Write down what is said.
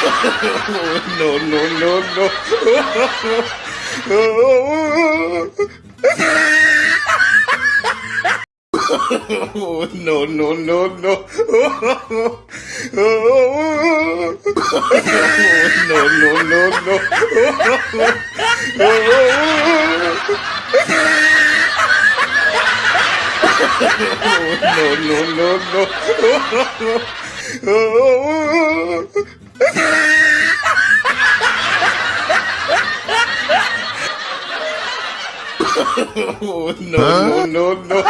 no, no, no, no. no, no, no, no. no, no, no, no. no, no, no, no no, no, no, no.